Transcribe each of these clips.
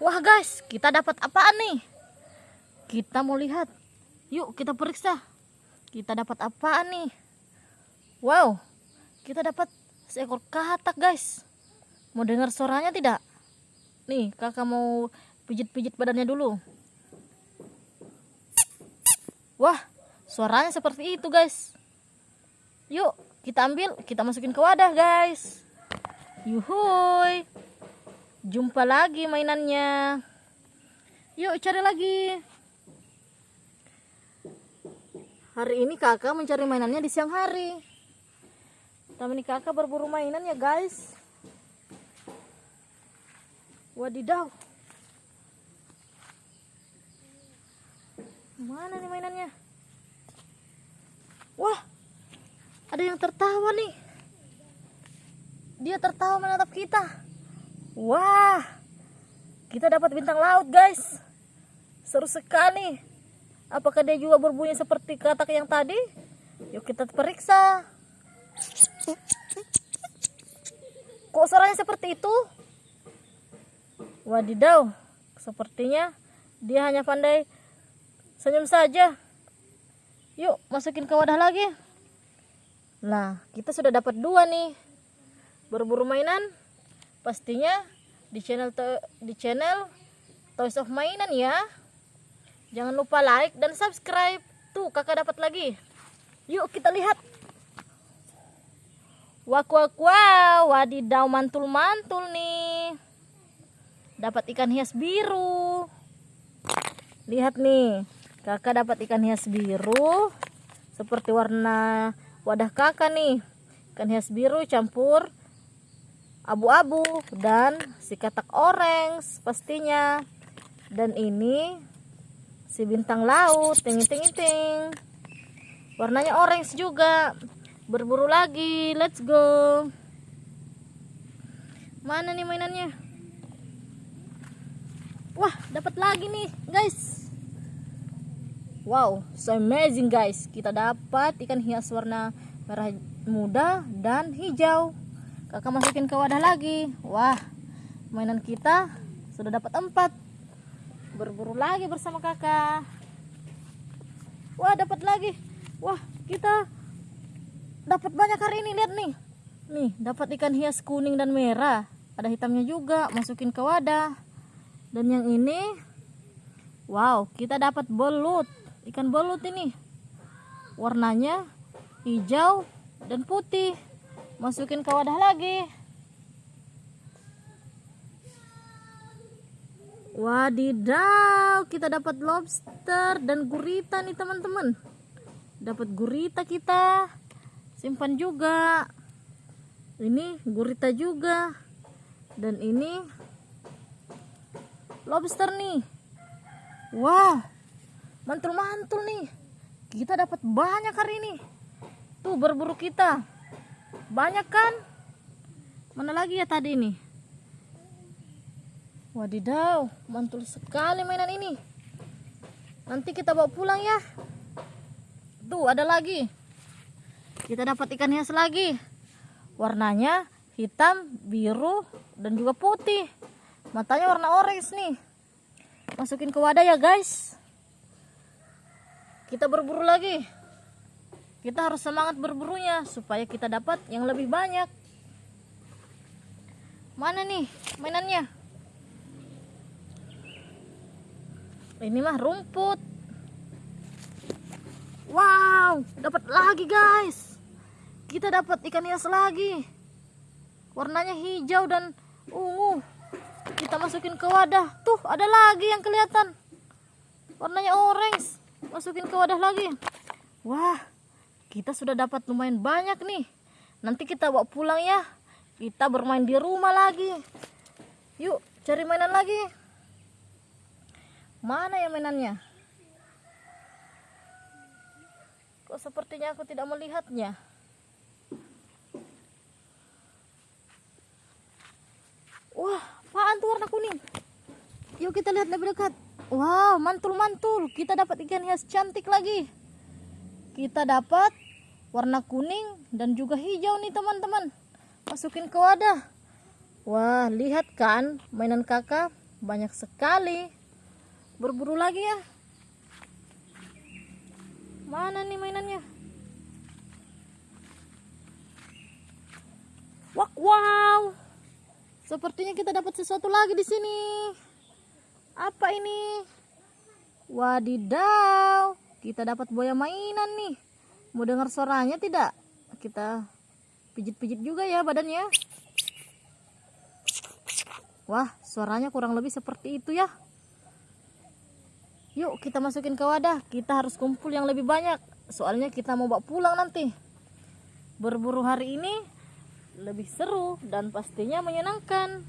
Wah guys, kita dapat apaan nih? Kita mau lihat. Yuk kita periksa. Kita dapat apaan nih? Wow, kita dapat seekor katak guys. Mau dengar suaranya tidak? Nih, kakak mau pijit-pijit badannya dulu. Wah, suaranya seperti itu guys. Yuk, kita ambil, kita masukin ke wadah guys. Yuhuy. Jumpa lagi mainannya. Yuk cari lagi. Hari ini kakak mencari mainannya di siang hari. Tapi kakak berburu mainan ya guys. Wadidaw. Mana nih mainannya? Wah, ada yang tertawa nih. Dia tertawa menatap kita. Wah, kita dapat bintang laut guys. Seru sekali. Apakah dia juga berbunyi seperti katak yang tadi? Yuk kita periksa. Kok suaranya seperti itu? Wadidaw, sepertinya dia hanya pandai senyum saja. Yuk masukin ke wadah lagi. Nah, kita sudah dapat dua nih. Berburu mainan pastinya di channel di channel Toys of Mainan ya. Jangan lupa like dan subscribe. Tuh, kakak dapat lagi. Yuk kita lihat. Wak wak wow, wadidaw mantul-mantul nih. Dapat ikan hias biru. Lihat nih, kakak dapat ikan hias biru. Seperti warna wadah kakak nih. Ikan hias biru campur abu-abu dan si katak orange pastinya. Dan ini si bintang laut ting ting ting warnanya orange juga. Berburu lagi let's go. Mana nih mainannya? Wah dapat lagi nih guys. Wow so amazing guys. Kita dapat ikan hias warna merah muda dan hijau kakak masukin ke wadah lagi. Wah mainan kita sudah dapat empat. Berburu lagi bersama kakak. Wah dapat lagi. Wah kita dapat banyak hari ini. Lihat nih. Nih dapat ikan hias kuning dan merah. Ada hitamnya juga. Masukin ke wadah. Dan yang ini wow kita dapat belut. Ikan belut ini. Warnanya hijau dan putih masukin ke wadah lagi Wadidaw, kita dapat lobster dan gurita nih teman-teman. Dapat gurita kita. Simpan juga. Ini gurita juga. Dan ini lobster nih. Wah, mantul-mantul nih. Kita dapat banyak hari ini. Tuh berburu kita. Banyak kan? Mana lagi ya tadi nih? Wadidaw, mantul sekali mainan ini. Nanti kita bawa pulang ya. Tuh, ada lagi. Kita dapat ikan hias lagi. Warnanya hitam, biru, dan juga putih. Matanya warna orange nih. Masukin ke wadah ya guys. Kita berburu lagi. Kita harus semangat berburunya supaya kita dapat yang lebih banyak. Mana nih mainannya? ini mah rumput. Wow dapat lagi guys. Kita dapat ikan hias lagi. Warnanya hijau dan ungu. Kita masukin ke wadah. Tuh ada lagi yang kelihatan. Warnanya orange. Masukin ke wadah lagi. Wah kita sudah dapat lumayan banyak nih nanti kita bawa pulang ya kita bermain di rumah lagi yuk cari mainan lagi Mana ya mainannya? Kok sepertinya aku tidak melihatnya? Wah, apaan tuh warna kuning? Yuk kita lihat lebih dekat. Wow, mantul-mantul. Kita dapat ikan hias cantik lagi. Kita dapat warna kuning dan juga hijau nih teman-teman. Masukin ke wadah. Wah, lihat kan? Mainan kakak banyak sekali. Berburu lagi ya. Mana nih mainannya? Wak, wow. Sepertinya kita dapat sesuatu lagi di sini. Apa ini? Wadidaw kita dapat buaya mainan nih. Mau dengar suaranya tidak? Kita pijit-pijit juga ya badannya. Wah suaranya kurang lebih seperti itu ya. Yuk kita masukin ke wadah. Kita harus kumpul yang lebih banyak. Soalnya kita mau bawa pulang nanti. Berburu hari ini lebih seru dan pastinya menyenangkan.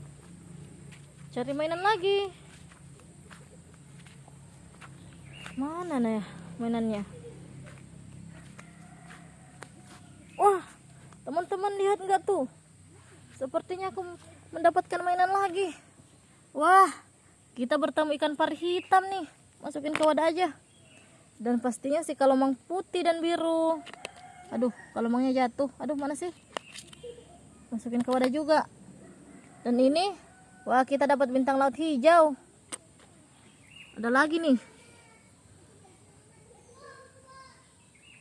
Cari mainan lagi. Mana nih mainannya. Wah teman-teman lihat nggak tuh? Sepertinya aku mendapatkan mainan lagi. Wah kita bertemu ikan pari hitam nih. Masukin ke wadah aja. Dan pastinya sih kalau mang putih dan biru. Aduh kalau mangnya jatuh. Aduh mana sih? Masukin ke wadah juga. Dan ini wah kita dapat bintang laut hijau. Ada lagi nih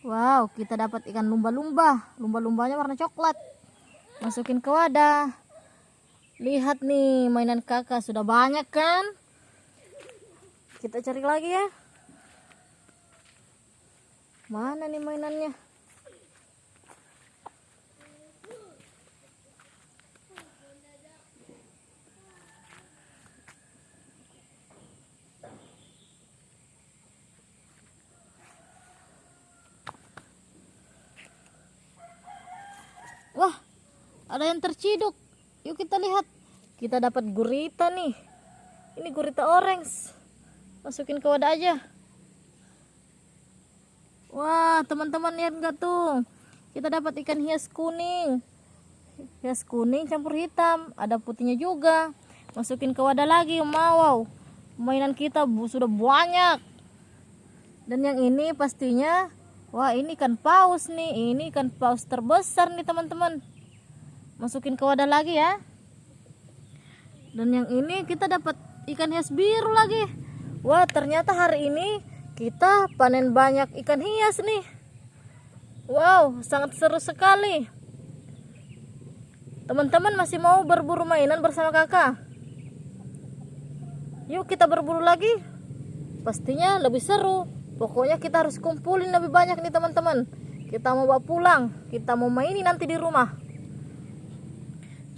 Wow, kita dapat ikan lumba-lumba. Lumba-lumbanya warna coklat. Masukin ke wadah. Lihat nih, mainan kakak sudah banyak kan? Kita cari lagi ya. Mana nih mainannya? Wah, ada yang terciduk. Yuk kita lihat. Kita dapat gurita nih. Ini gurita orange. Masukin ke wadah aja. Wah, teman-teman lihat nggak tuh? Kita dapat ikan hias kuning. Hias kuning campur hitam. Ada putihnya juga. Masukin ke wadah lagi. Wow, mainan kita sudah banyak. Dan yang ini pastinya Wah ini ikan paus nih Ini ikan paus terbesar nih teman-teman Masukin ke wadah lagi ya. Dan yang ini kita dapat ikan hias biru lagi. Wah ternyata hari ini kita panen banyak ikan hias nih. Wow sangat seru sekali. Teman-teman masih mau berburu mainan bersama kakak? Yuk kita berburu lagi. Pastinya lebih seru. Pokoknya kita harus kumpulin lebih banyak nih teman-teman. Kita mau bawa pulang, kita mau mainin nanti di rumah.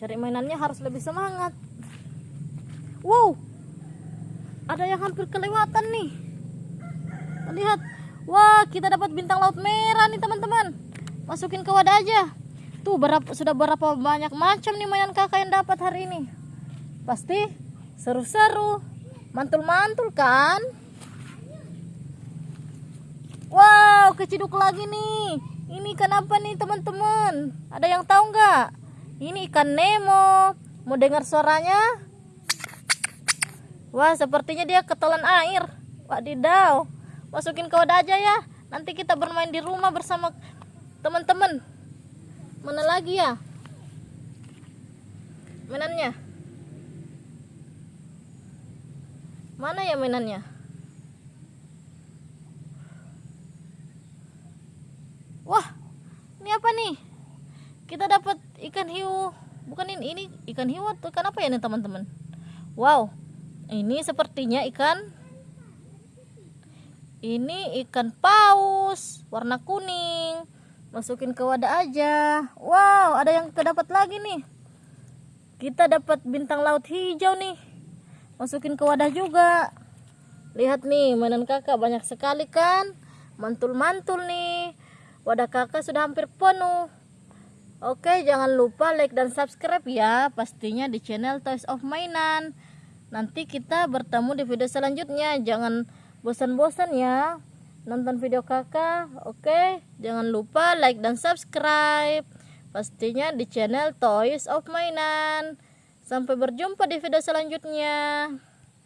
Cari mainannya harus lebih semangat. Wow, ada yang hampir kelewatan nih. Lihat, wah kita dapat bintang laut merah nih teman-teman. Masukin ke wadah aja. Tuh berapa sudah berapa banyak macam nih mainan kakak yang dapat hari ini. Pasti seru-seru, mantul-mantul kan? Wow, keciduk lagi nih. Ini ikan apa nih teman-teman? Ada yang tahu nggak? Ini ikan Nemo. Mau dengar suaranya? Wah, sepertinya dia ketelan air. Wadidaw. Masukin ke wadah aja ya. Nanti kita bermain di rumah bersama teman-teman. Mana lagi ya? Mainannya? Mana ya mainannya? wah ini apa nih kita dapat ikan hiu. Bukan ini ini ikan hiu atau ikan apa ya nih teman-teman? Wow ini sepertinya ikan ini ikan paus warna kuning. Masukin ke wadah aja. Wow ada yang terdapat lagi nih. Kita dapat bintang laut hijau nih. Masukin ke wadah juga. Lihat nih mainan kakak banyak sekali kan? Mantul-mantul nih. Wadah kakak sudah hampir penuh Oke jangan lupa like dan subscribe ya pastinya di channel Toys of Mainan. Nanti kita bertemu di video selanjutnya. Jangan bosan-bosan ya nonton video kakak. Oke jangan lupa like dan subscribe pastinya di channel Toys of Mainan. Sampai berjumpa di video selanjutnya